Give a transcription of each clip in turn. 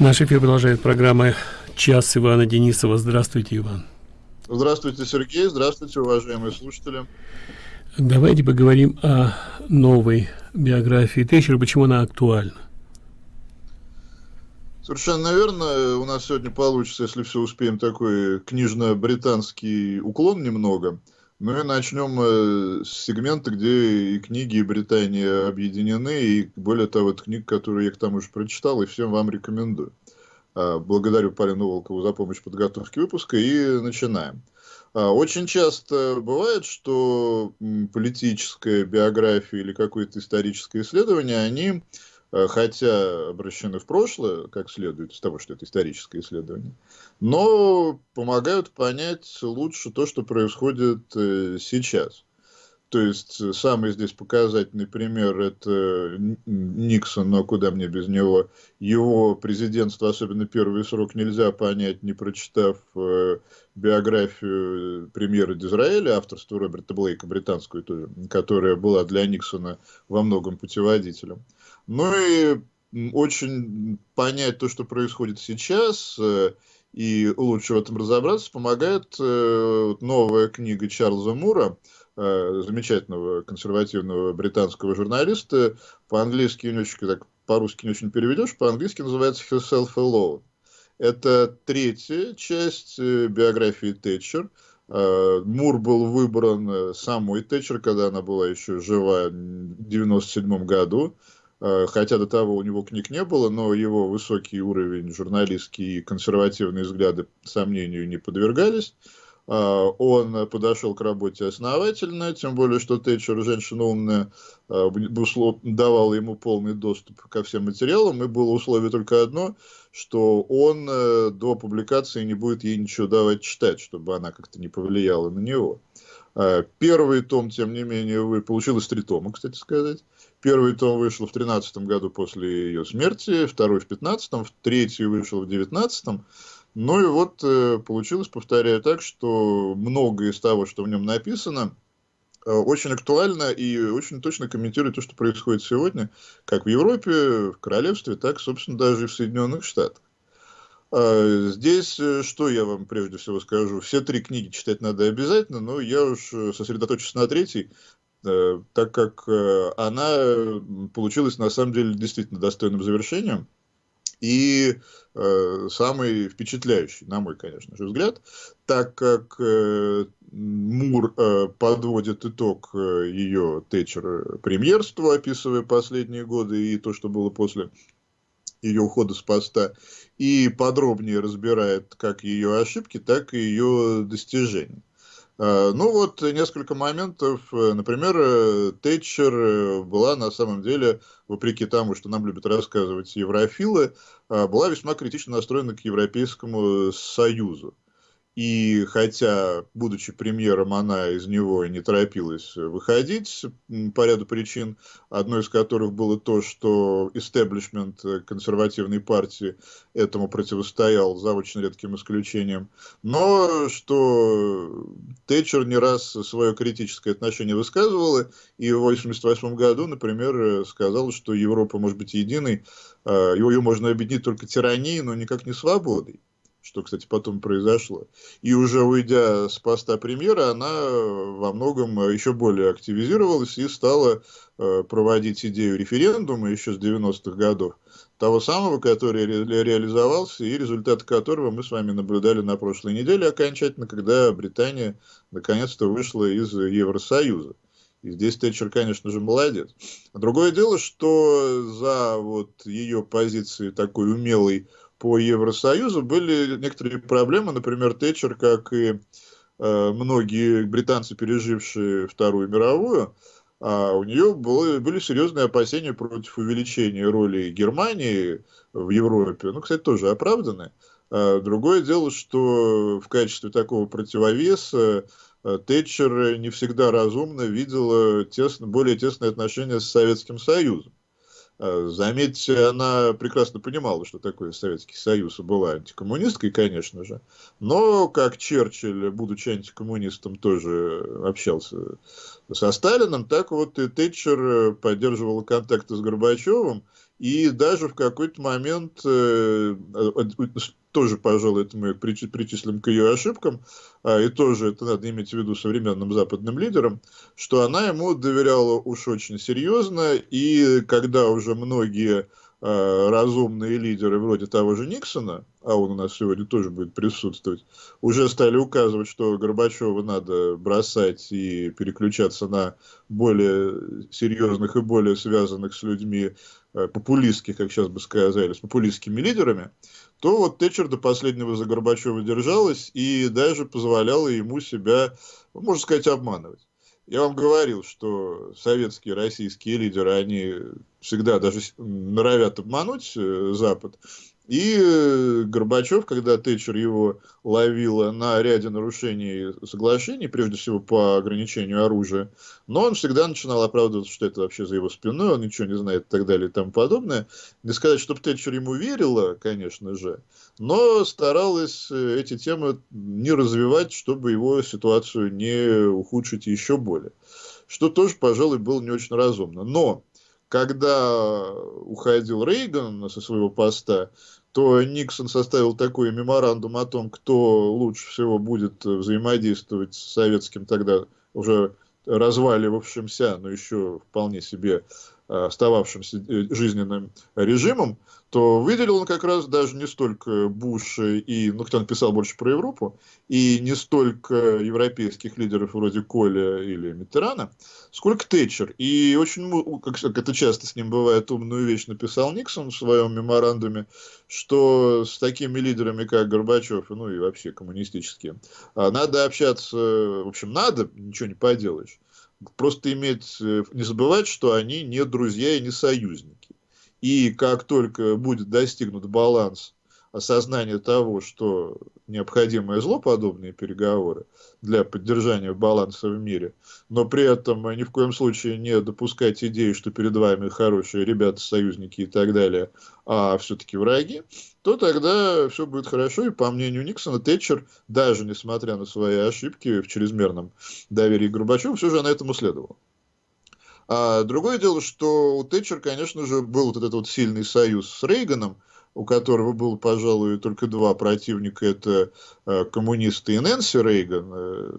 Наш эфир продолжает программа «Час» Ивана Денисова. Здравствуйте, Иван. Здравствуйте, Сергей. Здравствуйте, уважаемые слушатели. Давайте поговорим о новой биографии Тэтчер, почему она актуальна. Совершенно верно. У нас сегодня получится, если все успеем, такой книжно-британский уклон немного. Ну и начнем э, с сегмента, где и книги, и Британия объединены, и более того, это книга, которую я к тому же прочитал, и всем вам рекомендую. А, благодарю Полину Волкову за помощь в подготовке выпуска, и начинаем. А, очень часто бывает, что политическая биография или какое-то историческое исследование, они хотя обращены в прошлое, как следует из того, что это историческое исследование, но помогают понять лучше то, что происходит э, сейчас. То есть э, самый здесь показательный пример это Никсон, но куда мне без него. Его президентство, особенно первый срок, нельзя понять, не прочитав э, биографию премьера Дизраэля, авторства Роберта Блейка, британскую тоже, которая была для Никсона во многом путеводителем. Ну и очень понять то, что происходит сейчас, э, и лучше в этом разобраться, помогает э, новая книга Чарльза Мура, э, замечательного консервативного британского журналиста. По-английски не очень, так, по-русски не очень переведешь, по-английски называется Herself Alone. Это третья часть биографии Тэтчер. Мур был выбран самой Тэтчер, когда она была еще жива в 1997 году. Э, хотя до того у него книг не было, но его высокий уровень журналистский и консервативные взгляды сомнению не подвергались. Э, он подошел к работе основательно, тем более, что Тэтчер, женщина умная, э, давала ему полный доступ ко всем материалам, и было условие только одно, что он до публикации не будет ей ничего давать читать, чтобы она как-то не повлияла на него. Первый том, тем не менее, вы... получилось три тома, кстати сказать. Первый том вышел в 13 году после ее смерти, второй в 15 третий вышел в 19 Ну и вот э, получилось, повторяю так, что многое из того, что в нем написано, э, очень актуально и очень точно комментирует то, что происходит сегодня, как в Европе, в Королевстве, так, собственно, даже и в Соединенных Штатах. А, здесь э, что я вам прежде всего скажу? Все три книги читать надо обязательно, но я уж сосредоточусь на третьей, Э, так как э, она получилась на самом деле действительно достойным завершением и э, самый впечатляющий, на мой, конечно же, взгляд, так как э, Мур э, подводит итог э, ее Тэтчер премьерству, описывая последние годы и то, что было после ее ухода с поста, и подробнее разбирает как ее ошибки, так и ее достижения. Э, ну вот несколько моментов. Э, например, э, Тэтчер была на самом деле, вопреки тому, что нам любят рассказывать еврофилы, была весьма критично настроена к Европейскому Союзу. И хотя, будучи премьером, она из него не торопилась выходить по ряду причин, одной из которых было то, что истеблишмент консервативной партии этому противостоял за очень редким исключением, но что Тэтчер не раз свое критическое отношение высказывала, и в 1988 году, например, сказала, что Европа может быть единой, а, ее можно объединить только тиранией, но никак не свободой что, кстати, потом произошло. И уже уйдя с поста премьера, она во многом еще более активизировалась и стала э, проводить идею референдума еще с 90-х годов, того самого, который ре реализовался и результат которого мы с вами наблюдали на прошлой неделе окончательно, когда Британия наконец-то вышла из Евросоюза. И здесь Тэтчер, конечно же, молодец. Другое дело, что за вот ее позиции такой умелой по Евросоюзу были некоторые проблемы, например, Тэтчер, как и э, многие британцы, пережившие Вторую мировую, а у нее было, были серьезные опасения против увеличения роли Германии в Европе. Ну, кстати, тоже оправданы. А другое дело, что в качестве такого противовеса э, Тэтчер не всегда разумно видела тесно, более тесные отношения с Советским Союзом. Э, заметьте, она прекрасно понимала, что такое Советский Союз, была антикоммунисткой, конечно же, но как Черчилль, будучи антикоммунистом, тоже общался со Сталином, так вот и Тэтчер поддерживала контакты с Горбачевым, и даже в какой-то момент, э, тоже, пожалуй, это мы причислим к ее ошибкам, а, и тоже это надо иметь в виду современным западным лидерам, что она ему доверяла уж очень серьезно, и когда уже многие Э, разумные лидеры вроде того же Никсона, а он у нас сегодня тоже будет присутствовать, уже стали указывать, что Горбачева надо бросать и переключаться на более серьезных и более связанных с людьми э, популистских, как сейчас бы сказали, с популистскими лидерами, то вот Тэтчер до последнего за Горбачева держалась и даже позволяла ему себя, можно сказать, обманывать. Я вам говорил, что советские, российские лидеры, они всегда даже норовят обмануть э, Запад. И э, Горбачев, когда Тэтчер его ловила на ряде нарушений соглашений, прежде всего по ограничению оружия, но он всегда начинал оправдываться, что это вообще за его спиной, он ничего не знает и так далее и тому подобное. Не сказать, чтобы Тэтчер ему верила, конечно же, но старалась э, эти темы не развивать, чтобы его ситуацию не ухудшить еще более. Что тоже, пожалуй, было не очень разумно. Но когда уходил Рейган со своего поста, то Никсон составил такой меморандум о том, кто лучше всего будет взаимодействовать с советским тогда уже разваливавшимся, но еще вполне себе остававшимся э, жизненным режимом, то выделил он как раз даже не столько Буша и, ну, он писал больше про Европу, и не столько европейских лидеров вроде Коля или Миттерана, сколько Тэтчер. И очень, как это часто с ним бывает, умную вещь написал Никсон в своем меморандуме, что с такими лидерами, как Горбачев, ну и вообще коммунистические, а, надо общаться, в общем, надо, ничего не поделаешь. Просто иметь, э, не забывать, что они не друзья и не союзники. И как только будет достигнут баланс осознания того, что необходимое зло подобные переговоры для поддержания баланса в мире, но при этом ни в коем случае не допускать идеи, что перед вами хорошие ребята, союзники и так далее, а все-таки враги, то тогда все будет хорошо. И по мнению Никсона, Тэтчер, даже несмотря на свои ошибки в чрезмерном доверии к Горбачеву, все же на этом следовала. А другое дело, что у Тэтчер, конечно же, был вот этот вот сильный союз с Рейганом, у которого было, пожалуй, только два противника, это э, коммунисты и Нэнси Рейган, э,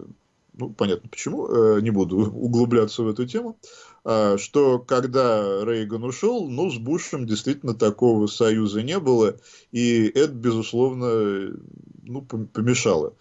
ну, понятно почему, э, не буду углубляться в эту тему, э, что когда Рейган ушел, ну, с Бушем действительно такого союза не было, и это, безусловно, ну, помешало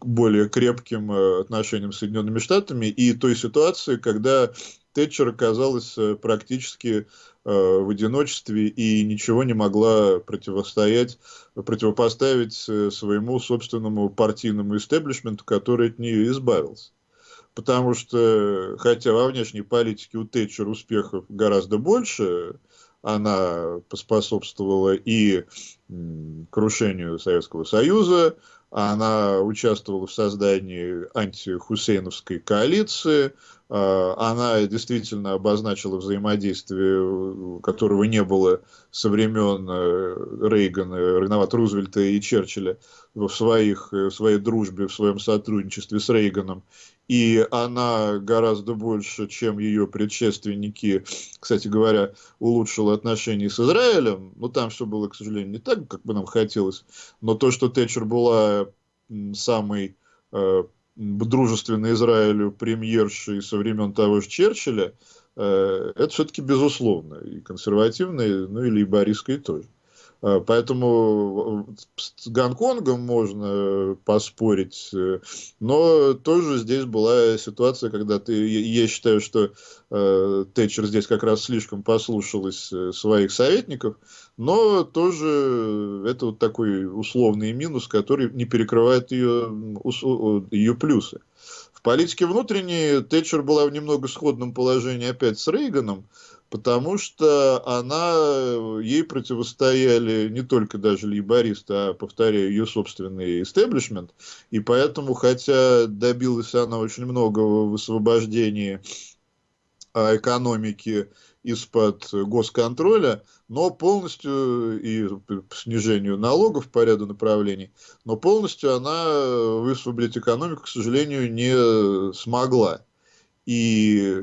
более крепким отношениям с Соединенными Штатами и той ситуации, когда Тэтчер оказалась э, практически э, в одиночестве и ничего не могла противостоять, противопоставить э, своему собственному партийному истеблишменту, который от нее избавился. Потому что, хотя во внешней политике у Тэтчер успехов гораздо больше, она поспособствовала и крушению Советского Союза, она участвовала в создании антихусейновской коалиции, а, она действительно обозначила взаимодействие, которого не было со времен э, Рейгана, Реновата Рузвельта и Черчилля в, своих, в своей дружбе, в своем сотрудничестве с Рейганом. И она гораздо больше, чем ее предшественники, кстати говоря, улучшила отношения с Израилем. Но там все было, к сожалению, не так, как бы нам хотелось. Но то, что Тэтчер была самой э, дружественной Израилю премьершей со времен того же Черчилля, э, это все-таки безусловно. И консервативной, ну и лейбористской тоже. Э, поэтому с Гонконгом можно поспорить, э, но тоже здесь была ситуация, когда ты, я считаю, что э, Тэтчер здесь как раз слишком послушалась своих советников, но тоже это вот такой условный минус, который не перекрывает ее, ее плюсы. В политике внутренней Тэтчер была в немного сходном положении опять с Рейганом, потому что она, ей противостояли не только даже лейбористы, а, повторяю, ее собственный истеблишмент, и поэтому, хотя добилась она очень многого в освобождении а, экономики из-под госконтроля, но полностью и снижению налогов по ряду направлений, но полностью она высвободить экономику, к сожалению, не смогла. И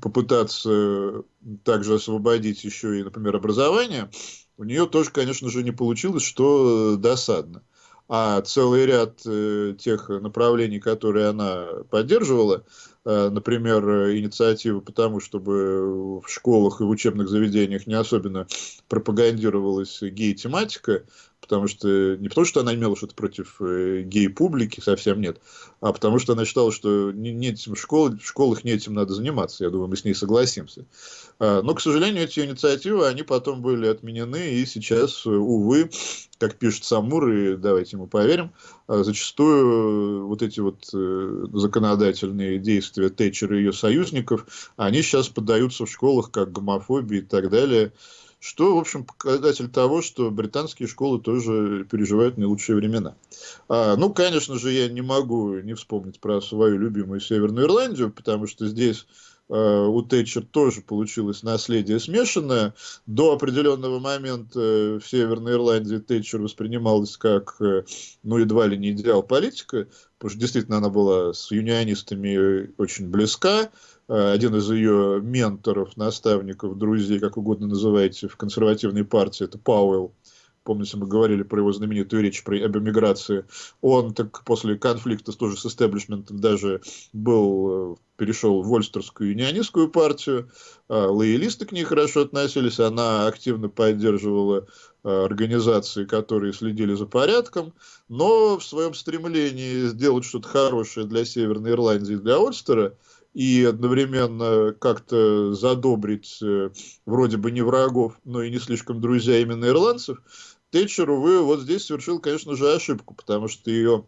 попытаться также освободить еще и, например, образование, у нее тоже, конечно же, не получилось, что досадно. А целый ряд э, тех направлений, которые она поддерживала, э, например, инициативы по тому, чтобы в школах и в учебных заведениях не особенно пропагандировалась гей-тематика, потому что не потому, что она имела что-то против э, гей-публики, совсем нет, а потому что она считала, что не, не этим школ, в школах не этим надо заниматься. Я думаю, мы с ней согласимся. А, но, к сожалению, эти инициативы, они потом были отменены, и сейчас, увы, как пишет Самур, и давайте ему поверим, а, зачастую вот эти вот э, законодательные действия Тэтчера и ее союзников, они сейчас поддаются в школах как гомофобии и так далее что, в общем, показатель того, что британские школы тоже переживают не лучшие времена. А, ну, конечно же, я не могу не вспомнить про свою любимую Северную Ирландию, потому что здесь а, у Тэтчер тоже получилось наследие смешанное. До определенного момента в Северной Ирландии Тэтчер воспринималась как, э, ну, едва ли не идеал политика, потому что действительно она была с юнионистами очень близка, Э, один из ее менторов, наставников, друзей, как угодно называете, в консервативной партии, это Пауэлл. Помните, мы говорили про его знаменитую речь про, об эмиграции. Он так после конфликта тоже с истеблишментом даже был, э, перешел в Вольстерскую юнионистскую партию. Э, лоялисты к ней хорошо относились. Она активно поддерживала организации, которые следили за порядком, но в своем стремлении сделать что-то хорошее для Северной Ирландии и для Ольстера, и одновременно как-то задобрить э, вроде бы не врагов, но и не слишком друзья именно ирландцев, Тэтчер, увы, вот здесь совершил, конечно же, ошибку, потому что ее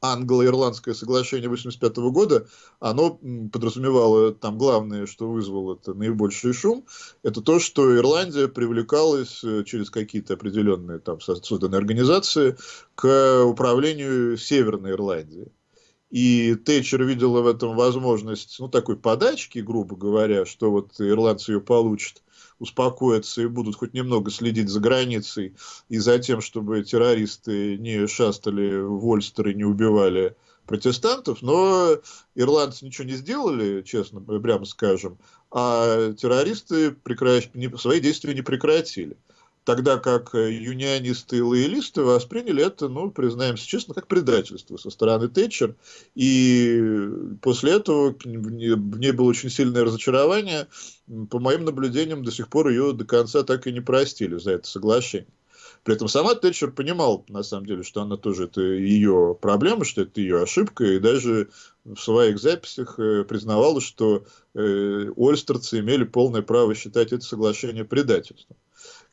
англо-ирландское соглашение 1985 года, оно подразумевало, там главное, что вызвало это наибольший шум, это то, что Ирландия привлекалась э, через какие-то определенные там созданные организации к управлению Северной Ирландией. И Тэтчер видела в этом возможность, ну, такой подачки, грубо говоря, что вот ирландцы ее получат, успокоятся и будут хоть немного следить за границей и за тем, чтобы террористы не шастали в Ольстер и не убивали протестантов, но ирландцы ничего не сделали, честно, прямо скажем, а террористы прекращ... свои действия не прекратили тогда как э, юнионисты и лоялисты восприняли это, ну, признаемся честно, как предательство со стороны Тэтчер. И после этого в ней было очень сильное разочарование. По моим наблюдениям, до сих пор ее до конца так и не простили за это соглашение. При этом сама Тэтчер понимал, на самом деле, что она тоже это ее проблема, что это ее ошибка, и даже в своих записях э, признавала, что э, ольстерцы имели полное право считать это соглашение предательством.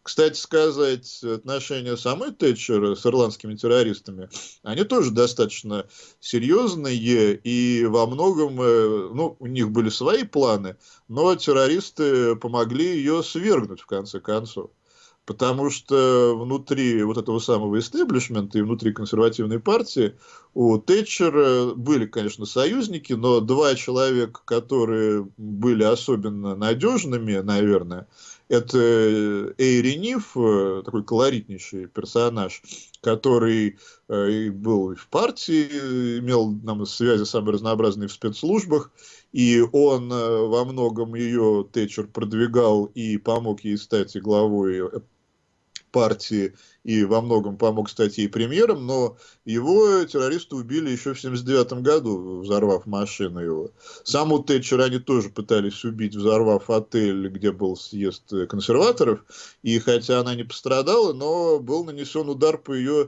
Кстати сказать, отношения самой Тэтчер с ирландскими террористами, они тоже достаточно серьезные, и во многом, э, ну, у них были свои планы, но террористы помогли ее свергнуть, в конце концов. Потому что внутри вот этого самого истеблишмента и внутри консервативной партии у Тэтчера были, конечно, союзники, но два человека, которые были особенно надежными, наверное, это Эйри Ниф, э, такой колоритнейший персонаж, который э, был в партии, имел нам связи самые разнообразные в спецслужбах, и он э, во многом ее Тэтчер продвигал и помог ей стать главой партии и во многом помог стать ей премьером, но его террористы убили еще в 1979 году, взорвав машину его. Саму Тэтчер они тоже пытались убить, взорвав отель, где был съезд консерваторов, и хотя она не пострадала, но был нанесен удар по ее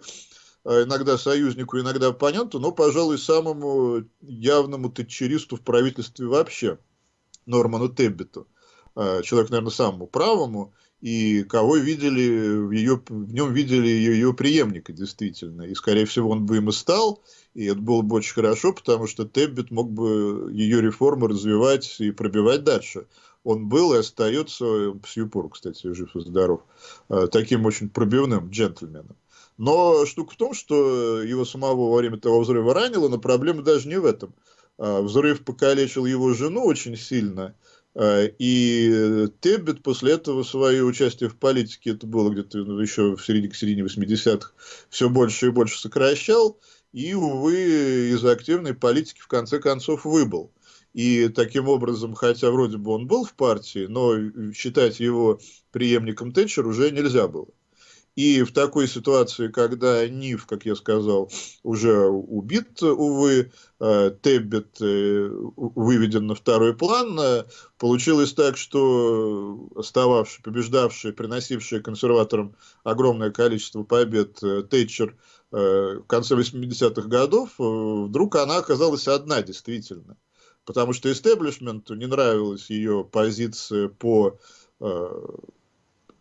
э, иногда союзнику, иногда оппоненту, но, пожалуй, самому явному тэтчеристу в правительстве вообще, Норману Теббиту. Э, человек, наверное, самому правому, и кого видели, в, ее, в нем видели ее, ее преемника, действительно. И, скорее всего, он бы им и стал, и это было бы очень хорошо, потому что Теббит мог бы ее реформы развивать и пробивать дальше. Он был и остается, сию пору, кстати, жив и здоров, э, таким очень пробивным джентльменом. Но штука в том, что его самого во время того взрыва ранило, но проблема даже не в этом. Э, взрыв покалечил его жену очень сильно – и Теббет после этого свое участие в политике, это было где-то еще в середине, к середине 80-х, все больше и больше сокращал. И, увы, из активной политики в конце концов выбыл. И таким образом, хотя вроде бы он был в партии, но считать его преемником Тэтчер уже нельзя было. И в такой ситуации, когда Нив, как я сказал, уже убит, увы, э, Теббет э, выведен на второй план, э, получилось так, что остававший, побеждавший, приносивший консерваторам огромное количество побед Тэтчер в конце 80-х годов, вдруг она оказалась одна действительно. Потому что истеблишменту не нравилась ее позиция по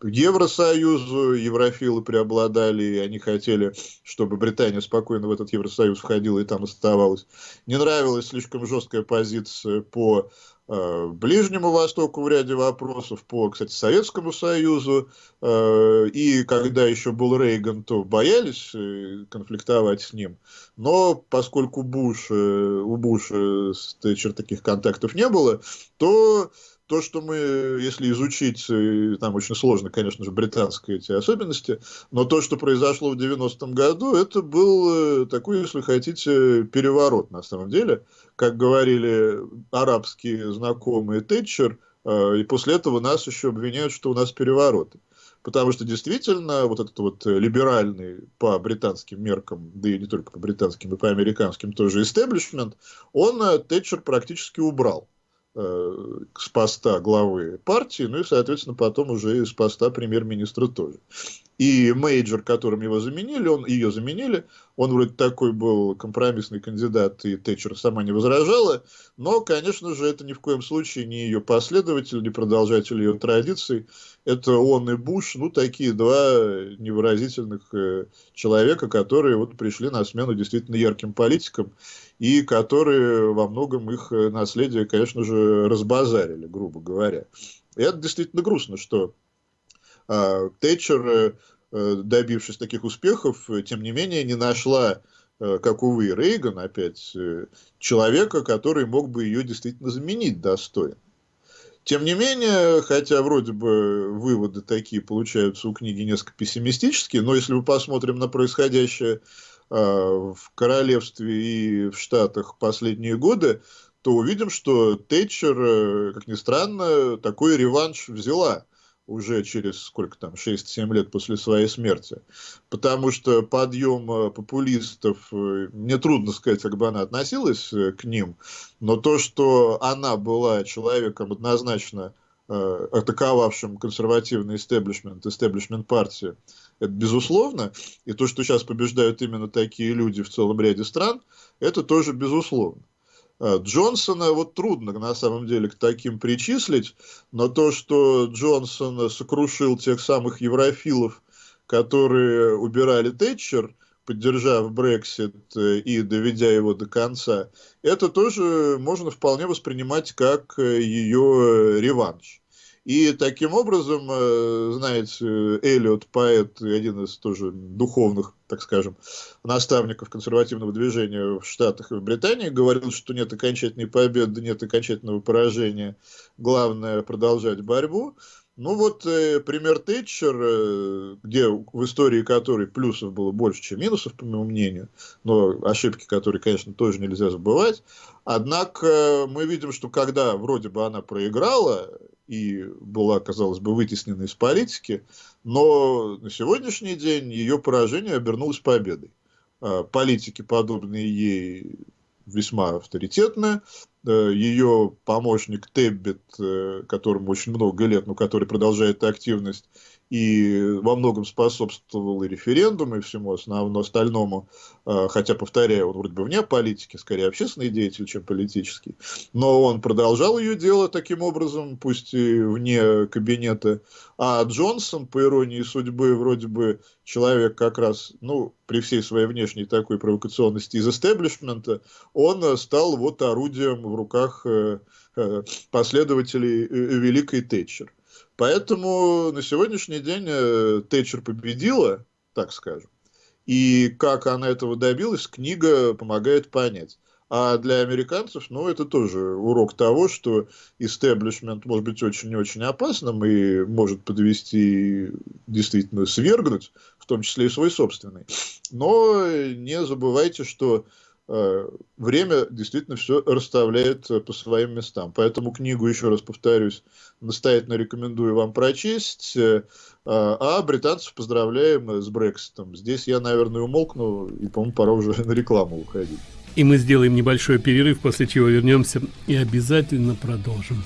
Евросоюзу, еврофилы преобладали, и они хотели, чтобы Британия спокойно в этот Евросоюз входила и там оставалась. Не нравилась слишком жесткая позиция по э, Ближнему Востоку в ряде вопросов, по, кстати, Советскому Союзу, э, и когда еще был Рейган, то боялись э, конфликтовать с ним. Но поскольку Буш, у Буша Тэтчер таких контактов не было, то то, что мы, если изучить, э, там очень сложно, конечно же, британские эти особенности, но то, что произошло в 90-м году, это был э, такой, если хотите, переворот на самом деле. Как говорили арабские знакомые Тэтчер, э, и после этого нас еще обвиняют, что у нас перевороты. Потому что действительно вот этот вот либеральный по британским меркам, да и не только по британским, и по американским тоже истеблишмент, он Тэтчер практически убрал с поста главы партии, ну и, соответственно, потом уже и с поста премьер-министра тоже. И Мейджор, которым его заменили, он, ее заменили, он вроде такой был компромиссный кандидат, и Тэтчер сама не возражала, но, конечно же, это ни в коем случае не ее последователь, не продолжатель ее традиций. Это он и Буш, ну, такие два невыразительных э, человека, которые вот пришли на смену действительно ярким политикам, и которые во многом их э, наследие, конечно же, разбазарили, грубо говоря. И это действительно грустно, что Тэтчер, э, добившись таких успехов, тем не менее не нашла, э, как, увы, Рейган опять, э, человека, который мог бы ее действительно заменить достойно. Тем не менее, хотя вроде бы выводы такие получаются у книги несколько пессимистические, но если мы посмотрим на происходящее а, в королевстве и в Штатах последние годы, то увидим, что Тэтчер, э, как ни странно, такой реванш взяла уже через сколько там, 6-7 лет после своей смерти. Потому что подъем э, популистов, э, мне трудно сказать, как бы она относилась к ним, но то, что она была человеком однозначно атаковавшим консервативный истеблишмент, истеблишмент партии, это безусловно. И то, что сейчас побеждают именно такие люди в целом ряде стран, это тоже безусловно. А, Джонсона вот трудно на самом деле к таким причислить, но то, что Джонсон сокрушил тех самых еврофилов, которые убирали Тэтчер, поддержав Брексит э, и доведя его до конца, это тоже можно вполне воспринимать как э, ее реванш. И таким образом, э, знаете, Эллиот, поэт, один из тоже духовных, так скажем, наставников консервативного движения в Штатах и в Британии, говорил, что нет окончательной победы, нет окончательного поражения, главное продолжать борьбу. Ну вот э, пример Тэтчер, э, где в истории которой плюсов было больше, чем минусов, по моему мнению, но ошибки, которые, конечно, тоже нельзя забывать. Однако мы видим, что когда вроде бы она проиграла, и была, казалось бы, вытеснена из политики, но на сегодняшний день ее поражение обернулось победой. А, политики, подобные ей, весьма авторитетны. Э, ее помощник Теббет, э, которому очень много лет, но который продолжает активность, и во многом способствовал и референдуму, и всему основному остальному, а, хотя, повторяю, он вроде бы вне политики, скорее общественный деятель, чем политический, но он продолжал ее дело таким образом, пусть и вне кабинета, а Джонсон, по иронии судьбы, вроде бы человек как раз, ну, при всей своей внешней такой провокационности из истеблишмента, он стал вот орудием в руках э, э, последователей э, Великой Тэтчер. Поэтому на сегодняшний день э, Тэтчер победила, так скажем. И как она этого добилась, книга помогает понять. А для американцев, ну, это тоже урок того, что истеблишмент может быть очень-очень опасным и может подвести, действительно свергнуть, в том числе и свой собственный. Но не забывайте, что время действительно все расставляет по своим местам. Поэтому книгу, еще раз повторюсь, настоятельно рекомендую вам прочесть. А британцев поздравляем с Брекситом. Здесь я, наверное, умолкну, и, по-моему, пора уже на рекламу уходить. И мы сделаем небольшой перерыв, после чего вернемся и обязательно продолжим.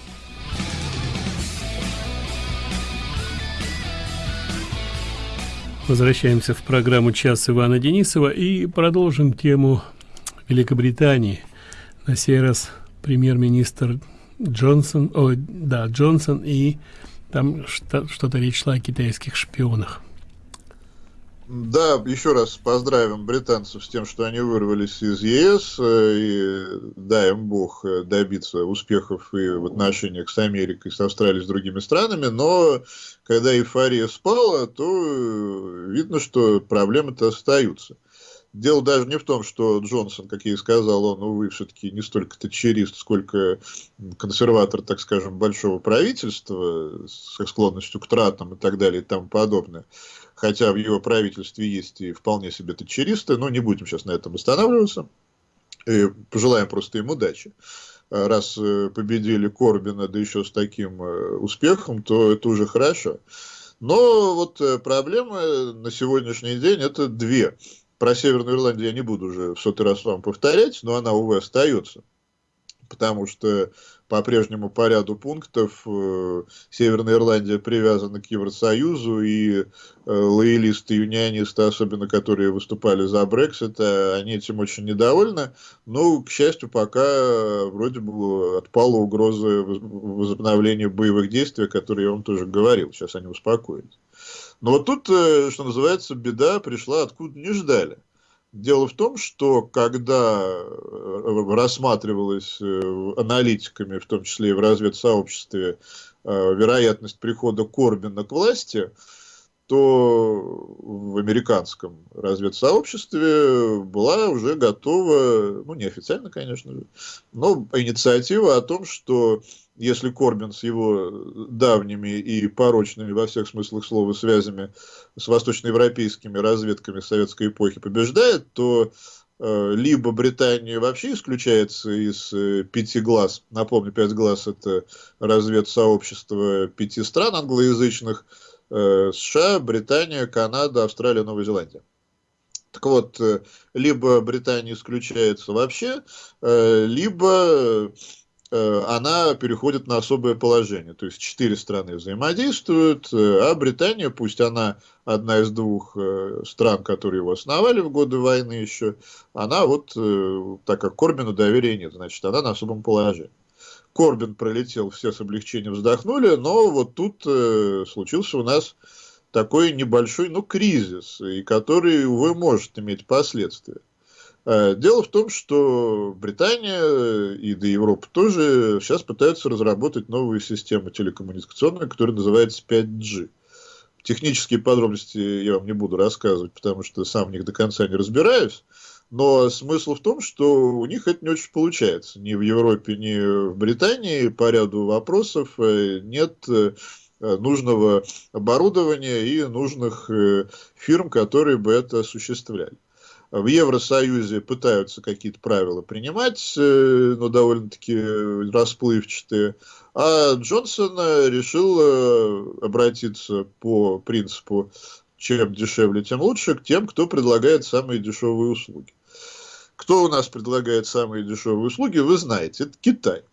Возвращаемся в программу «Час Ивана Денисова» и продолжим тему Великобритании. На сей раз премьер-министр Джонсон, о, да, Джонсон, и там что-то речь шла о китайских шпионах. Да, еще раз поздравим британцев с тем, что они вырвались из ЕС, э, и дай им Бог э, добиться успехов и в отношениях с Америкой, с Австралией, с другими странами, но когда эйфория спала, то э, видно, что проблемы-то остаются. Дело даже не в том, что Джонсон, как я и сказал, он, увы, все-таки не столько тачерист, сколько консерватор, так скажем, большого правительства с склонностью к тратам и так далее и тому подобное. Хотя в его правительстве есть и вполне себе тачеристы, но не будем сейчас на этом останавливаться. И пожелаем просто им удачи. Раз э, победили Корбина, да еще с таким э, успехом, то это уже хорошо. Но вот э, проблемы на сегодняшний день это две. Про Северную Ирландию я не буду уже в сотый раз вам повторять, но она, увы, остается. Потому что по прежнему по ряду пунктов э, Северная Ирландия привязана к Евросоюзу, и э, лоялисты, юнионисты, особенно которые выступали за Брексит, э, они этим очень недовольны. Но, к счастью, пока вроде бы отпала угроза возобновления боевых действий, о которой я вам тоже говорил. Сейчас они успокоились. Но вот тут, э, что называется, беда пришла откуда не ждали. Дело в том, что когда э, рассматривалась э, аналитиками, в том числе и в разведсообществе, вероятность прихода Корбина к власти, то в американском разведсообществе была уже готова, ну, неофициально, конечно но инициатива о том, что если Корбин с его давними и порочными во всех смыслах слова связями с восточноевропейскими разведками советской эпохи побеждает, то э, либо Британия вообще исключается из э, пяти глаз, напомню, пять глаз это разведсообщество пяти стран англоязычных, США, Британия, Канада, Австралия, Новая Зеландия. Так вот, э, либо Британия исключается вообще, э, либо Э, она переходит на особое положение. То есть четыре страны взаимодействуют, э, а Британия, пусть она одна из двух э, стран, которые его основали в годы войны еще, она вот, так как Корбину доверия нет, значит, она на особом положении. Корбин пролетел, все с облегчением вздохнули, но вот тут случился у нас такой небольшой, ну, кризис, и который, увы, может иметь последствия. Э, дело в том, что Британия и до Европы тоже сейчас пытаются разработать новую систему телекоммуникационную, которая называется 5G. Технические подробности я вам не буду рассказывать, потому что сам в них до конца не разбираюсь. Но смысл в том, что у них это не очень получается. Ни в Европе, ни в Британии по ряду вопросов э, нет э, нужного оборудования и нужных фирм, которые бы это осуществляли в Евросоюзе пытаются какие-то правила принимать, э, но довольно-таки расплывчатые. А Джонсон э, решил э, обратиться по принципу чем дешевле, тем лучше, к тем, кто предлагает самые дешевые услуги. Кто у нас предлагает самые дешевые услуги, вы знаете, это Китай.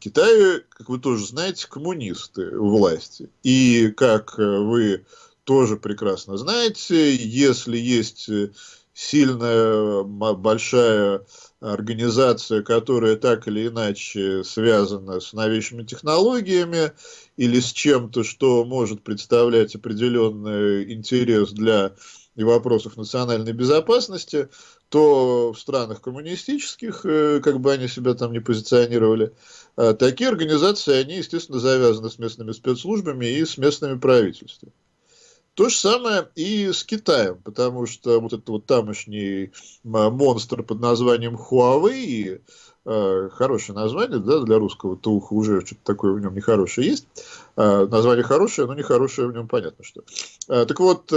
Китай, как вы тоже знаете, коммунисты власти. И, как вы тоже прекрасно знаете, если есть сильная, большая организация, которая так или иначе связана с новейшими технологиями или с чем-то, что может представлять определенный интерес для вопросов национальной безопасности, то в странах коммунистических, э, как бы они себя там не позиционировали, э, такие организации, они, естественно, завязаны с местными спецслужбами и с местными правительствами. То же самое и с Китаем, потому что вот этот вот тамошний монстр под названием Huawei, э, хорошее название, да, для русского то уха уже что-то такое в нем нехорошее есть. Название хорошее, но нехорошее в нем понятно что. Так вот,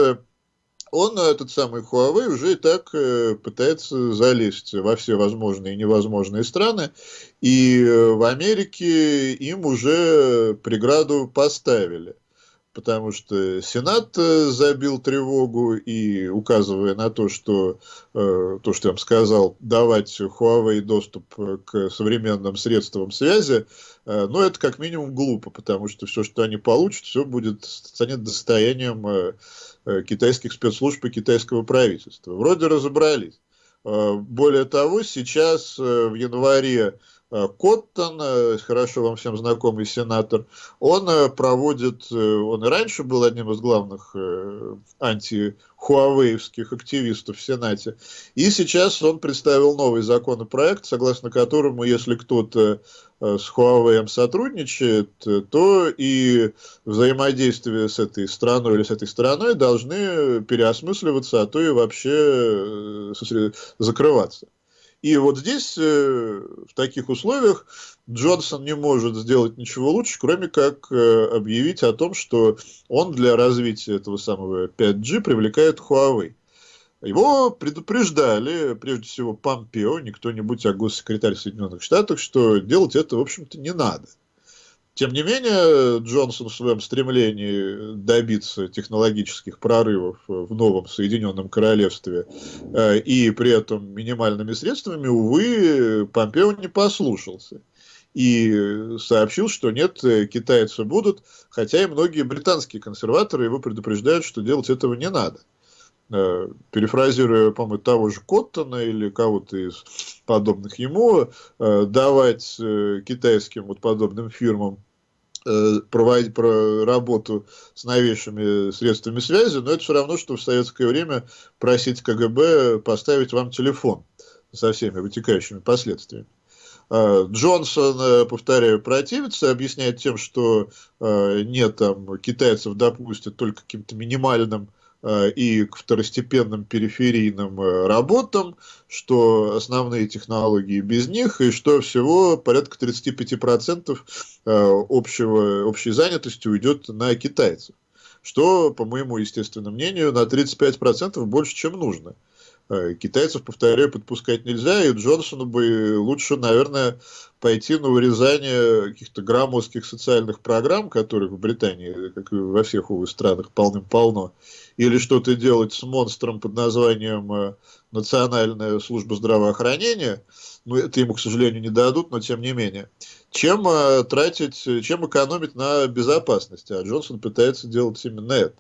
он, этот самый Huawei, уже и так э, пытается залезть во все возможные и невозможные страны. И э, в Америке им уже преграду поставили потому что Сенат э, забил тревогу и указывая на то, что э, то, что я вам сказал, давать Huawei доступ к современным средствам связи, э, ну, это как минимум глупо, потому что все, что они получат, все будет станет достоянием китайских спецслужб и китайского правительства. Вроде разобрались. Более того, сейчас в январе Э, Коттон, э, хорошо вам всем знакомый сенатор, он э, проводит, он и раньше был одним из главных анти-хуавеевских активистов в Сенате, и сейчас он представил новый законопроект, согласно которому, если кто-то с Huawei сотрудничает, то и взаимодействие с этой страной или с этой стороной должны переосмысливаться, а то и вообще закрываться. И вот здесь, э, в таких условиях, Джонсон не может сделать ничего лучше, кроме как э, объявить о том, что он для развития этого самого 5G привлекает Huawei. Его предупреждали, прежде всего, Помпео, не кто-нибудь, а госсекретарь Соединенных Штатов, что делать это, в общем-то, не надо. Тем не менее, Джонсон в своем стремлении добиться технологических прорывов в новом Соединенном Королевстве э, и при этом минимальными средствами, увы, Помпео не послушался. И сообщил, что нет, китайцы будут, хотя и многие британские консерваторы его предупреждают, что делать этого не надо. Э, перефразируя, по-моему, того же Коттона или кого-то из подобных ему, э, давать китайским вот подобным фирмам Э, проводить про работу с новейшими средствами связи, но это все равно, что в советское время просить КГБ поставить вам телефон со всеми вытекающими последствиями. А, Джонсон, э, повторяю, противится, объясняет тем, что э, нет, там, китайцев допустят только каким-то минимальным Э, и к второстепенным периферийным э, работам, что основные технологии без них, и что всего порядка 35% э, общего, общей занятости уйдет на китайцев. Что, по моему естественному мнению, на 35% больше, чем нужно. Китайцев, повторяю, подпускать нельзя, и Джонсону бы лучше, наверное, пойти на урезание каких-то громоздких социальных программ, которых в Британии, как и во всех увы странах, полным-полно, или что-то делать с монстром под названием э, Национальная служба здравоохранения, ну, это ему, к сожалению, не дадут, но тем не менее, чем э, тратить, чем экономить на безопасности, а Джонсон пытается делать именно это.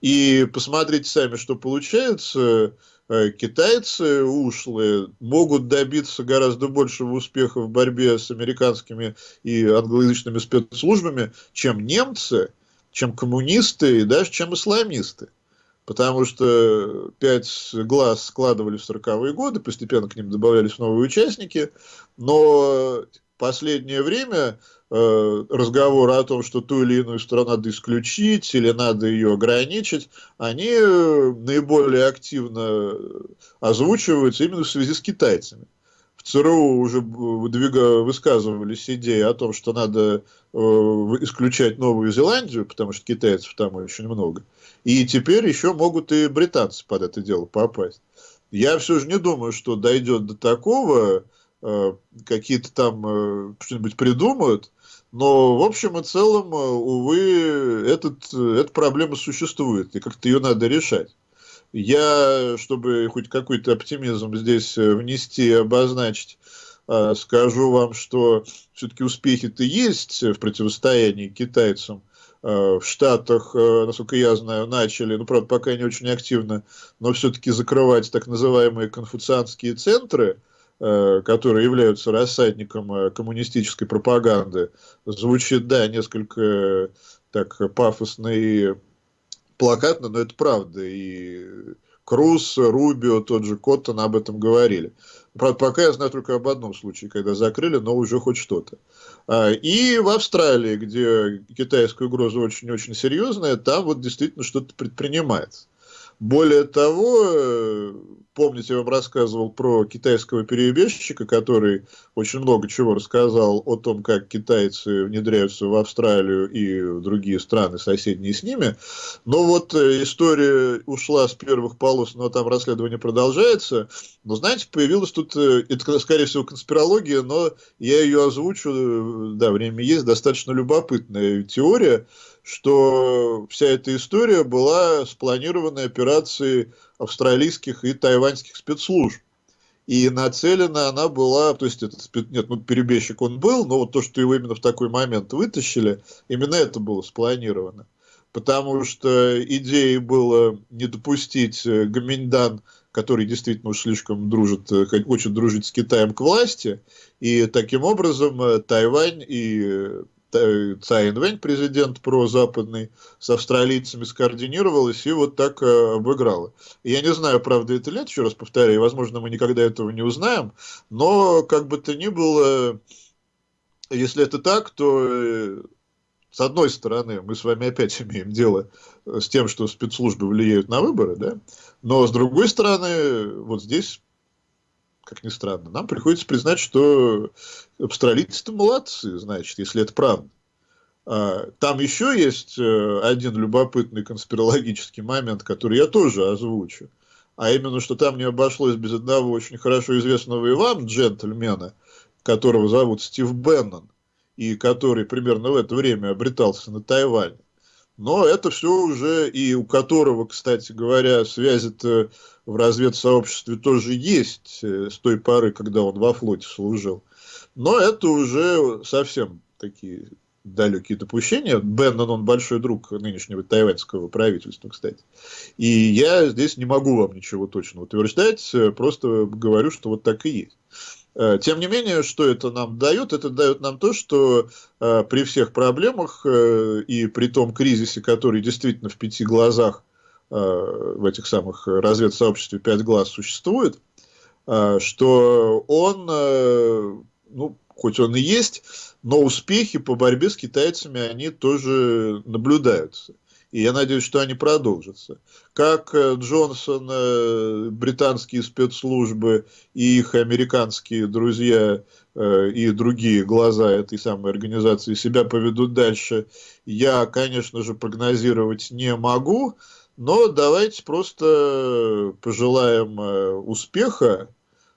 И посмотрите сами, что получается, э, китайцы ушлые могут добиться гораздо большего успеха в борьбе с американскими и англоязычными спецслужбами, чем немцы, чем коммунисты и даже чем исламисты. Потому что пять глаз складывали в 40-е годы, постепенно к ним добавлялись новые участники, но последнее время э, разговоры о том, что ту или иную страну надо исключить или надо ее ограничить, они наиболее активно озвучиваются именно в связи с китайцами. В ЦРУ уже выдвига, высказывались идеи о том, что надо э, исключать Новую Зеландию, потому что китайцев там очень много. И теперь еще могут и британцы под это дело попасть. Я все же не думаю, что дойдет до такого, э, какие-то там э, что-нибудь придумают, но в общем и целом, э, увы, этот, эта проблема существует, и как-то ее надо решать. Я, чтобы хоть какой-то оптимизм здесь внести и обозначить, скажу вам, что все-таки успехи-то есть в противостоянии китайцам. Э, в Штатах, э, насколько я знаю, начали, ну, правда, пока не очень активно, но все-таки закрывать так называемые конфуцианские центры, э, которые являются рассадником коммунистической пропаганды. Звучит, да, несколько так пафосно и плакатно, но это правда. И Круз, Рубио, тот же Коттон об этом говорили. Правда, пока я знаю только об одном случае, когда закрыли, но уже хоть что-то. А, и в Австралии, где китайская угроза очень-очень серьезная, там вот действительно что-то предпринимается. Более того, Помните, я вам рассказывал про китайского перебежчика, который очень много чего рассказал о том, как китайцы внедряются в Австралию и в другие страны, соседние с ними. Но вот э, история ушла с первых полос, но там расследование продолжается. Но, знаете, появилась тут, э, это, скорее всего, конспирология, но я ее озвучу, э, да, время есть, достаточно любопытная теория, что вся эта история была спланированной операцией австралийских и тайваньских спецслужб. И нацелена она была, то есть этот нет, ну перебежчик он был, но вот то, что его именно в такой момент вытащили, именно это было спланировано. Потому что идеей было не допустить э, Гаминьдан, который действительно уж слишком дружит, э, очень дружит с Китаем к власти, и таким образом э, Тайвань и Цай Инвэнь, президент прозападный, с австралийцами скоординировалась и вот так э, обыграла. Я не знаю, правда это лет, еще раз повторяю, возможно, мы никогда этого не узнаем, но как бы то ни было, если это так, то э, с одной стороны, мы с вами опять имеем дело с тем, что спецслужбы влияют на выборы, да, но с другой стороны, вот здесь как ни странно, нам приходится признать, что австралийцы-то молодцы, значит, если это правда. А, там еще есть э, один любопытный конспирологический момент, который я тоже озвучу. А именно, что там не обошлось без одного очень хорошо известного и вам джентльмена, которого зовут Стив Беннон, и который примерно в это время обретался на Тайване. Но это все уже, и у которого, кстати говоря, связи-то в разведсообществе тоже есть э, с той поры, когда он во флоте служил. Но это уже совсем такие далекие допущения. Беннон, он большой друг нынешнего тайваньского правительства, кстати. И я здесь не могу вам ничего точно утверждать, э, просто говорю, что вот так и есть. Э, тем не менее, что это нам дает? Это дает нам то, что при всех проблемах и при том кризисе, который действительно в пяти глазах в этих самых разведсообществе «Пять глаз» существует, что он, ну, хоть он и есть, но успехи по борьбе с китайцами, они тоже наблюдаются. И я надеюсь, что они продолжатся. Как Джонсон, британские спецслужбы и их американские друзья и другие глаза этой самой организации себя поведут дальше, я, конечно же, прогнозировать не могу. Но давайте просто пожелаем э, успеха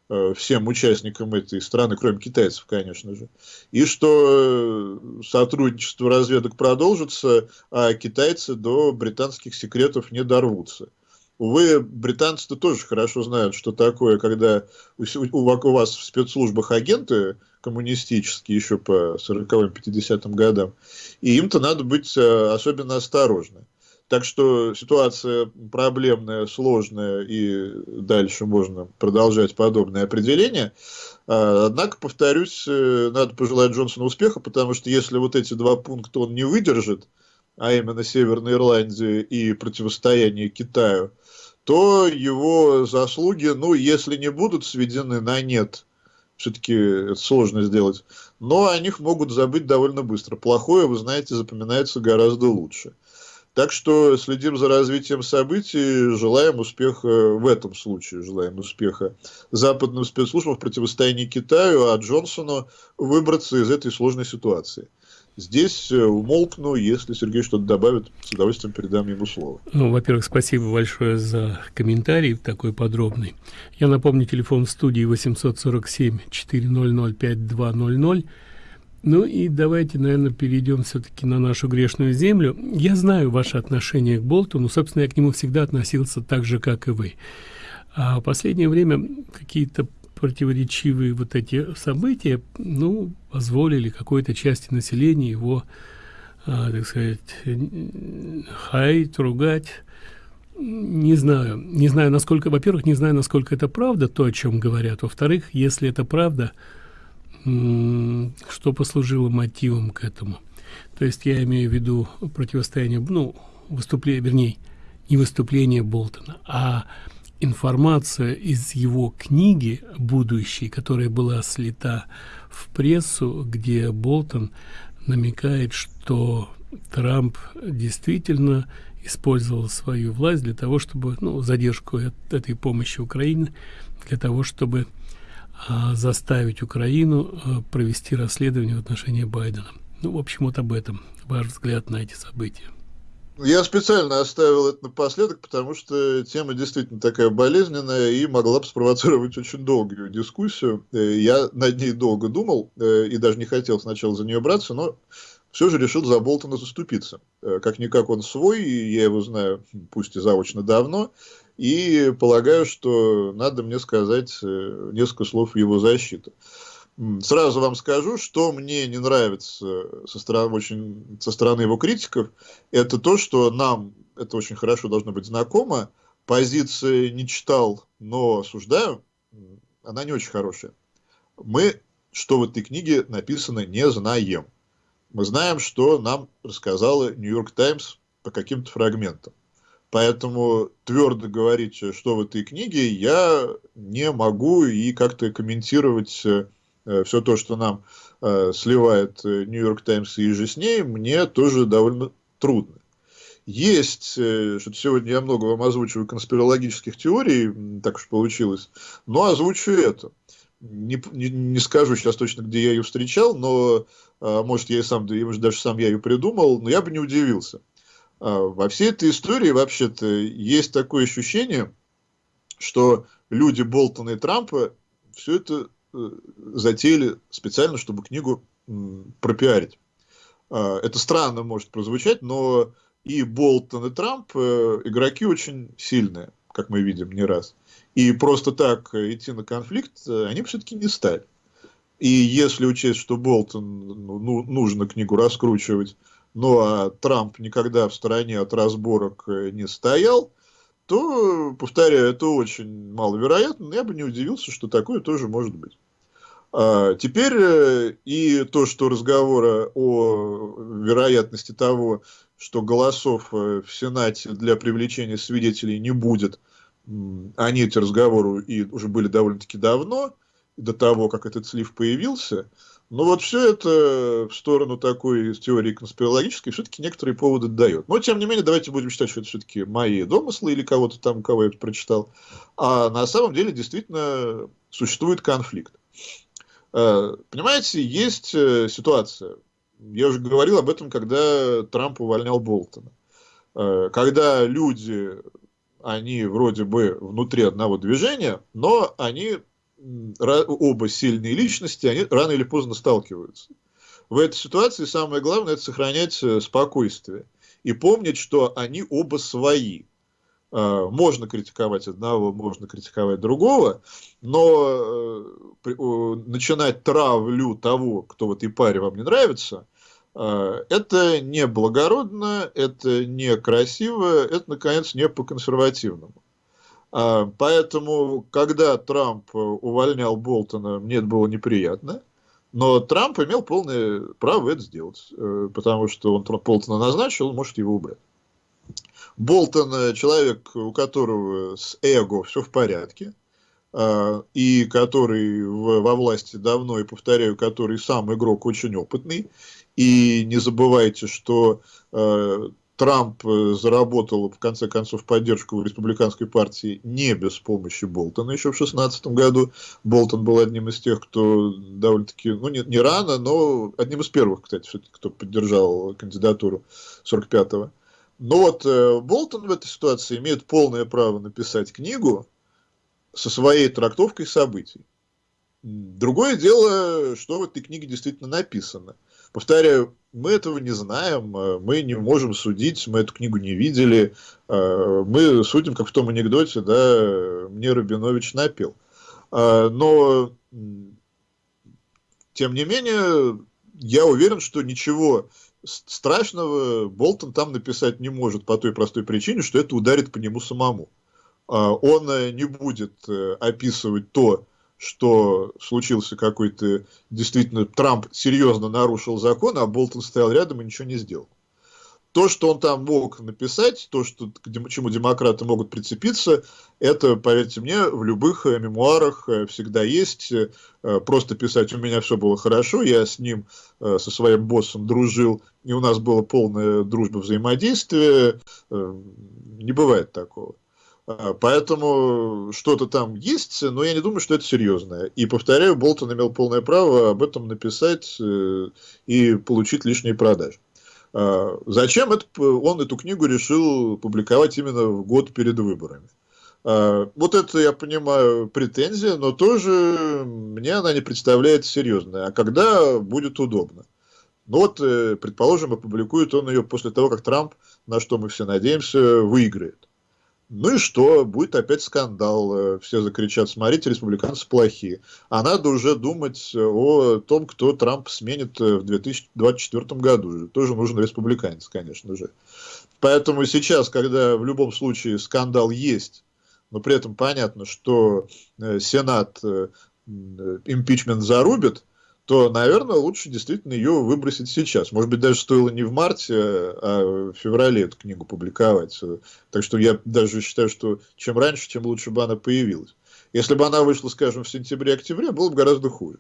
э, всем участникам этой страны, кроме китайцев, конечно же, и что э, сотрудничество разведок продолжится, а китайцы до британских секретов не дорвутся. Увы, британцы-то тоже хорошо знают, что такое, когда у, вас в спецслужбах агенты коммунистические еще по 40-50 м годам, и им-то надо быть особенно осторожны. Так что ситуация проблемная, сложная, и дальше можно продолжать подобное определение. А, однако, повторюсь, э, надо пожелать Джонсону успеха, потому что если вот эти два пункта он не выдержит, а именно Северной Ирландии и противостояние Китаю, то его заслуги, ну, если не будут сведены на нет, все-таки это сложно сделать, но о них могут забыть довольно быстро. Плохое, вы знаете, запоминается гораздо лучше. Так что следим за развитием событий, желаем успеха в этом случае, желаем успеха западным спецслужбам в противостоянии Китаю, а Джонсону выбраться из этой сложной ситуации. Здесь э, умолкну, если Сергей что-то добавит, с удовольствием передам ему слово. Ну, во-первых, спасибо большое за комментарий такой подробный. Я напомню, телефон в студии 847 400 5200 ну и давайте, наверное, перейдем все-таки на нашу грешную землю. Я знаю ваше отношение к Болтону, собственно, я к нему всегда относился так же, как и вы. А в последнее время какие-то противоречивые вот эти события, ну, позволили какой-то части населения его, а, так сказать, хаять, ругать. Не знаю, не знаю, насколько, во-первых, не знаю, насколько это правда, то, о чем говорят. Во-вторых, если это правда, что послужило мотивом к этому. То есть я имею в виду противостояние, ну, выступление, вернее, не выступление Болтона, а информация из его книги будущей, которая была слита в прессу, где Болтон намекает, что Трамп действительно использовал свою власть для того, чтобы, ну, задержку этой помощи Украине, для того, чтобы заставить Украину а, провести расследование в отношении Байдена. Ну, в общем, вот об этом ваш взгляд на эти события. Я специально оставил это напоследок, потому что тема действительно такая болезненная и могла бы спровоцировать очень долгую дискуссию. Э, я над ней долго думал э, и даже не хотел сначала за нее браться, но все же решил за Болтона заступиться. Э, как-никак он свой, я его знаю, пусть и заочно давно, и полагаю, что надо мне сказать несколько слов в его защиту. Сразу вам скажу, что мне не нравится со стороны, очень, со стороны его критиков, это то, что нам это очень хорошо должно быть знакомо. Позиции не читал, но осуждаю, она не очень хорошая. Мы, что в этой книге написано, не знаем. Мы знаем, что нам рассказала Нью-Йорк Таймс по каким-то фрагментам. Поэтому твердо говорить, что в этой книге, я не могу и как-то комментировать э, Э, все то, что нам э, сливает э, Нью-Йорк Таймс и же с ней, мне тоже довольно трудно. Есть, что сегодня я много вам озвучиваю конспирологических теорий, так уж получилось, но озвучу это. Не, не, не скажу сейчас точно, где я ее встречал, но, может, я и сам, может, даже сам я ее придумал, но я бы не удивился. Во всей этой истории, вообще-то, есть такое ощущение, что люди Болтона и Трампа все это Э, затеяли специально, чтобы книгу пропиарить. А, это странно может прозвучать, но и Болтон, и Трамп э, игроки очень сильные, как мы видим не раз. И просто так идти на конфликт э, они все-таки не стали. И если учесть, что Болтон ну, ну, нужно книгу раскручивать, ну а Трамп никогда в стороне от разборок не стоял, то, повторяю, это очень маловероятно, но я бы не удивился, что такое тоже может быть. А, теперь э, и то, что разговора о вероятности того, что голосов э, в Сенате для привлечения свидетелей не будет, они эти разговоры и уже были довольно-таки давно, до того, как этот слив появился. Но вот все это в сторону такой теории конспирологической все-таки некоторые поводы дает. Но, тем не менее, давайте будем считать, что это все-таки мои домыслы или кого-то там, кого я это прочитал. А на самом деле действительно существует конфликт. Э, понимаете, есть э, ситуация. Я уже говорил об этом, когда Трамп увольнял Болтона. Э, когда люди, они вроде бы внутри одного движения, но они оба сильные личности, они рано или поздно сталкиваются. В этой ситуации самое главное – это сохранять э, спокойствие и помнить, что они оба свои. Э, можно критиковать одного, можно критиковать другого, но э, начинать травлю того, кто в этой паре вам не нравится, это не благородно, это не красиво, это, наконец, не по-консервативному. А, поэтому, когда Трамп увольнял Болтона, мне это было неприятно. Но Трамп имел полное право это сделать, э, потому что он Болтона назначил, он может его убрать. Болтон э, человек, у которого с эго все в порядке, а, и который во власти давно, и повторяю, который сам игрок очень опытный. И не забывайте, что э, Трамп э, заработал, в конце концов, поддержку в республиканской партии не без помощи Болтона еще в 2016 году. Болтон был одним из тех, кто довольно-таки, ну, не, не рано, но одним из первых, кстати, кто поддержал кандидатуру 45-го. Но вот э, Болтон в этой ситуации имеет полное право написать книгу со своей трактовкой событий. Другое дело, что в этой книге действительно написано – Повторяю, мы этого не знаем, э, мы не можем судить, мы эту книгу не видели, э, мы судим, как в том анекдоте, да, мне Рабинович напил. Э, но, тем не менее, я уверен, что ничего страшного Болтон там написать не может по той простой причине, что это ударит по нему самому. Он не будет описывать то, что случился какой-то, действительно, Трамп серьезно нарушил закон, а Болтон стоял рядом и ничего не сделал. то, что он там мог написать, то, что, к чему демократы могут прицепиться, это, поверьте мне, в любых э, мемуарах э, всегда есть. Э, просто писать «у меня все было хорошо», я с ним, со своим боссом дружил, и у нас была полная дружба взаимодействия. Не бывает такого. Поэтому что-то там есть, но я не думаю, что это серьезное. И повторяю, Болтон имел полное право об этом написать и получить лишние продажи. А, зачем это, он эту книгу решил публиковать именно в год перед выборами? А, вот это, я понимаю, претензия, но тоже мне она не представляется серьезной. А когда будет удобно? Ну вот, э, предположим, опубликует он ее после того, как Трамп, на что мы все надеемся, выиграет. Ну и что? Будет опять скандал. Э, все закричат, смотрите, республиканцы плохие. А надо уже думать о том, кто Трамп сменит э, в 2024 году. Тоже нужен республиканец, конечно же. Поэтому сейчас, когда в любом случае скандал есть, но при этом понятно, что э, Сенат импичмент зарубит, то, наверное, лучше действительно ее выбросить сейчас. Может быть, даже стоило не в марте, а в феврале эту книгу публиковать. Так что я даже считаю, что чем раньше, тем лучше бы она появилась. Если бы она вышла, скажем, в сентябре-октябре, было бы гораздо хуже.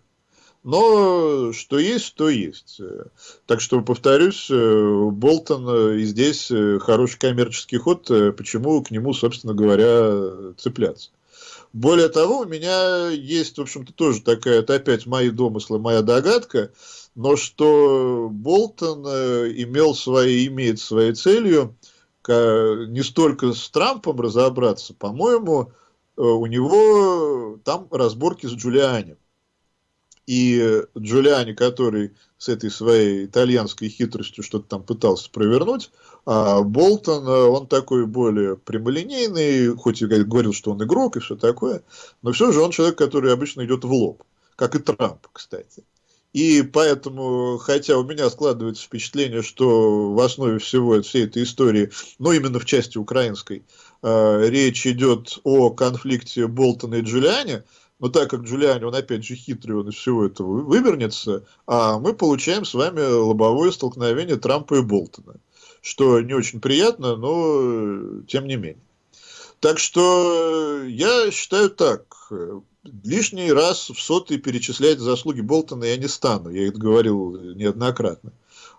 Но что есть, то есть. Так что, повторюсь, Болтон и здесь хороший коммерческий ход, почему к нему, собственно говоря, цепляться. Более того, у меня есть, в общем-то, тоже такая, это опять мои домыслы, моя догадка, но что Болтон э, имел свои, имеет своей целью не столько с Трампом разобраться, по-моему, э, у него там разборки с Джулиани. И Джулиани, который с этой своей итальянской хитростью что-то там пытался провернуть, а Болтон, э, он такой более прямолинейный, хоть и говорил, что он игрок и все такое, но все же он человек, который обычно идет в лоб, как и Трамп, кстати. И поэтому, хотя у меня складывается впечатление, что в основе всего всей этой истории, ну именно в части украинской, э, речь идет о конфликте Болтона и Джулиани, но так как Джулиани, он опять же хитрый, он из всего этого вывернется, а мы получаем с вами лобовое столкновение Трампа и Болтона что не очень приятно, но э, тем не менее. Так что я считаю так, лишний раз в сотый перечислять заслуги Болтона я не стану, я это говорил неоднократно.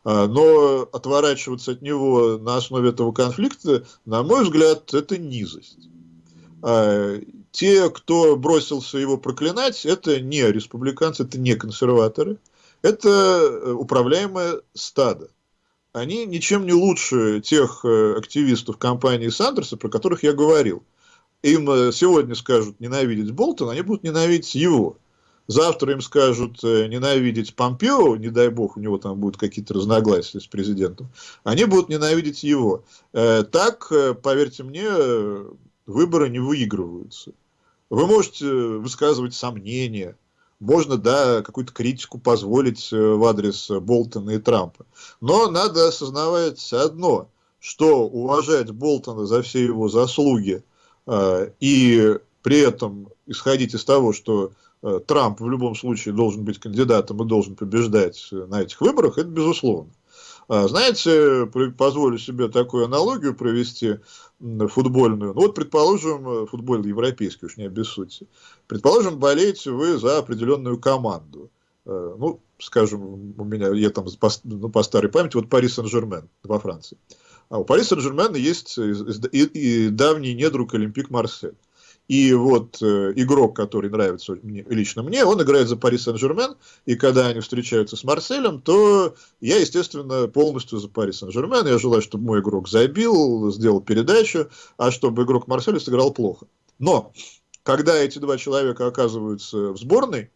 А, но отворачиваться от него на основе этого конфликта, на мой взгляд, это низость. Те, кто бросился его проклинать, это не республиканцы, это не консерваторы, это э, управляемое стадо они ничем не лучше тех э, активистов компании Сандерса, про которых я говорил. Им э, сегодня скажут ненавидеть Болтона, они будут ненавидеть его. Завтра им скажут ненавидеть Помпео, не дай бог, у него там будут какие-то разногласия с президентом. Они будут ненавидеть его. Так, поверьте мне, выборы не выигрываются. Вы можете высказывать сомнения, можно, да, какую-то критику позволить э, в адрес Болтона и Трампа. Но надо осознавать одно, что уважать Болтона за все его заслуги э, и при этом исходить из того, что э, Трамп в любом случае должен быть кандидатом и должен побеждать на этих выборах, это безусловно. А, знаете, позволю себе такую аналогию провести футбольную. Ну вот, предположим, э, футбол европейский, уж не обессудьте. Предположим, болеете вы за определенную команду. Э, ну, скажем, у меня, я там по, ну, по старой памяти, вот Пари Сен-Жермен во Франции. А у Пари Сен-Жермена есть и, и давний недруг Олимпик Марсель. И вот э, игрок, который нравится мне, лично мне, он играет за Пари Сен-Жермен, и когда они встречаются с Марселем, то я, естественно, полностью за Пари Сен-Жермен. Я желаю, чтобы мой игрок забил, сделал передачу, а чтобы игрок Марселя сыграл плохо. Но, когда эти два человека оказываются в сборной,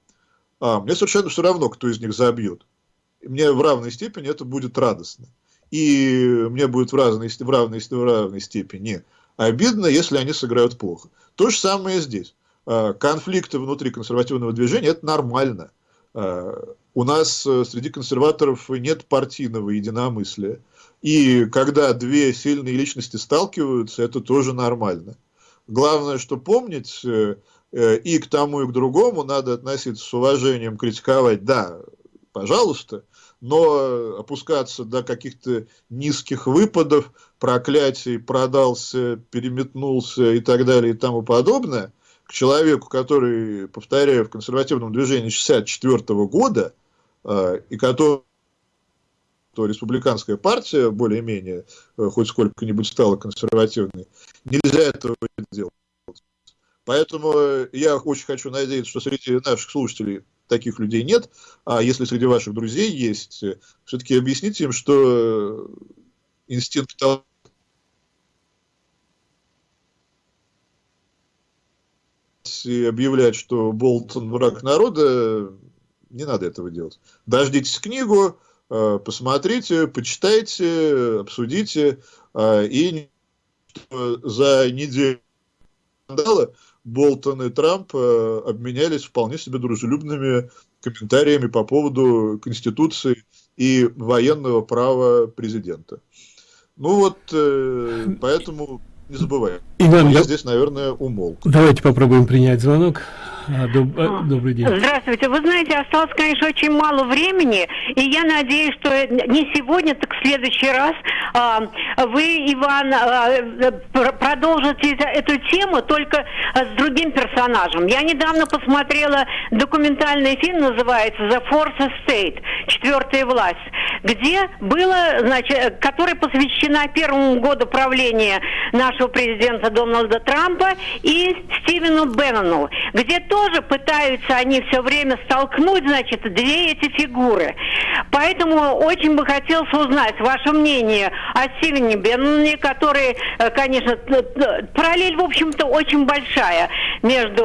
а, мне совершенно все равно, кто из них забьет. Мне в равной степени это будет радостно. И мне будет в, разной, в, равной, в равной степени обидно, если они сыграют плохо. То же самое здесь. А, конфликты внутри консервативного движения – это нормально. А, у нас э, среди консерваторов нет партийного единомыслия. И когда две сильные личности сталкиваются, это тоже нормально. Главное, что помнить, э, э, и к тому, и к другому надо относиться с уважением, критиковать, да, пожалуйста, но опускаться до каких-то низких выпадов, проклятий, продался, переметнулся и так далее и тому подобное, к человеку, который, повторяю, в консервативном движении 64 -го года, э, и который то республиканская партия более-менее э, хоть сколько-нибудь стала консервативной, нельзя этого делать. Поэтому э, я очень хочу надеяться, что среди наших слушателей таких людей нет, а если среди ваших друзей есть, э, все-таки объясните им, что инстинкт и объявлять, что Болтон враг народа, не надо этого делать. Дождитесь книгу, э, посмотрите, почитайте, обсудите, и за неделю скандала Болтон и Трамп э, обменялись вполне себе дружелюбными комментариями по поводу Конституции и военного права президента. Ну вот, э, поэтому не забываем. Иван, я здесь, наверное, умолк. Давайте попробуем принять звонок. А, доб... А, добрый день. Здравствуйте. Вы знаете, осталось, конечно, очень мало времени, и я надеюсь, что не сегодня, так в следующий раз а, вы, Иван, а, продолжите эту тему только с другим персонажем. Я недавно посмотрела документальный фильм, называется «The Fourth Estate», «Четвертая власть», где было, значит, который посвящена первому году правления нашего президента Дональда Трампа и Стивену Беннону, где то тоже пытаются они все время столкнуть, значит, две эти фигуры. Поэтому очень бы хотелось узнать ваше мнение о Стивене Бенноне, который, э, конечно, параллель, в общем-то, очень большая между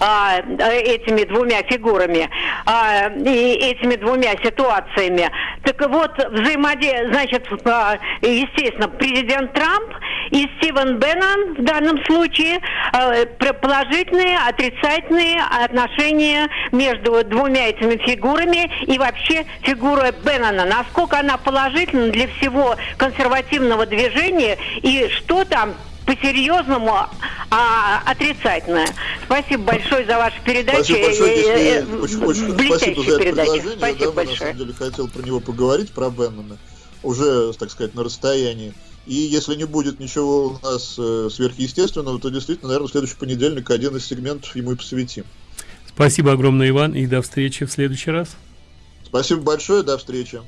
а, этими двумя фигурами а, и этими двумя ситуациями. Так вот, взаимодействие, значит, а, естественно, президент Трамп и Стивен Беннон в данном случае а, положительные, отрицательные отношения между двумя этими фигурами и вообще фигура Беннона. Насколько она положительна для всего консервативного движения и что там по-серьезному, а отрицательное. Спасибо большое за вашу передачу. Спасибо большое, если, э, э, очень, очень спасибо за это предложение. Спасибо да, большое. на самом деле хотел про него поговорить, про Беннона, уже, так сказать, на расстоянии. И если не будет ничего у нас э, сверхъестественного, то действительно, наверное, в следующий понедельник один из сегментов ему и посвятим. Спасибо огромное, Иван, и до встречи в следующий раз. Спасибо большое, до встречи.